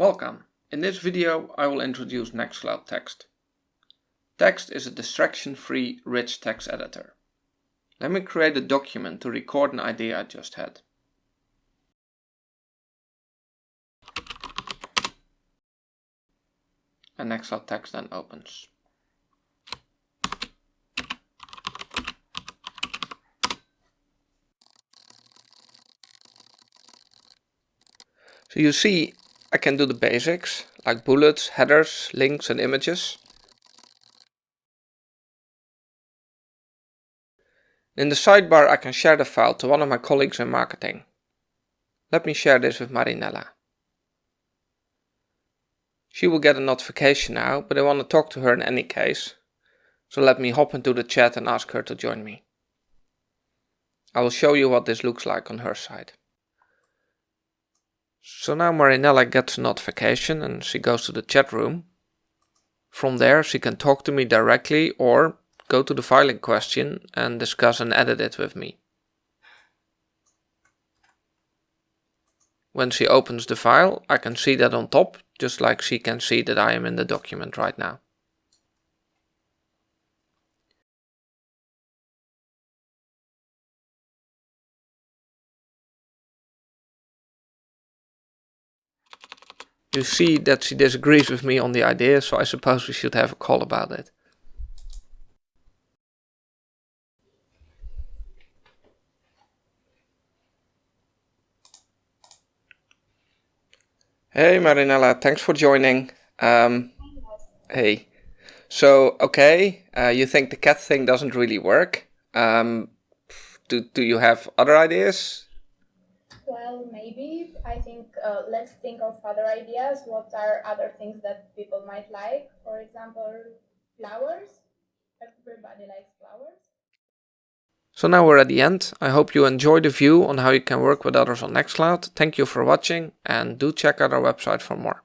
Welcome. In this video I will introduce Nextcloud Text. Text is a distraction-free rich text editor. Let me create a document to record an idea I just had. And Nextcloud Text then opens. So you see I can do the basics like bullets, headers, links and images. In the sidebar I can share the file to one of my colleagues in marketing. Let me share this with Marinella. She will get a notification now, but I want to talk to her in any case. So let me hop into the chat and ask her to join me. I will show you what this looks like on her side. So now Marinella gets a notification and she goes to the chat room. From there she can talk to me directly or go to the file in question and discuss and edit it with me. When she opens the file, I can see that on top, just like she can see that I am in the document right now. You see that she disagrees with me on the idea, so I suppose we should have a call about it. Hey Marinella, thanks for joining. Um, hey. So, okay, uh, you think the cat thing doesn't really work. Um, do, do you have other ideas? Well, maybe. I think uh, let's think of other ideas. What are other things that people might like? For example, flowers. Everybody likes flowers. So now we're at the end. I hope you enjoyed the view on how you can work with others on Nextcloud. Thank you for watching and do check out our website for more.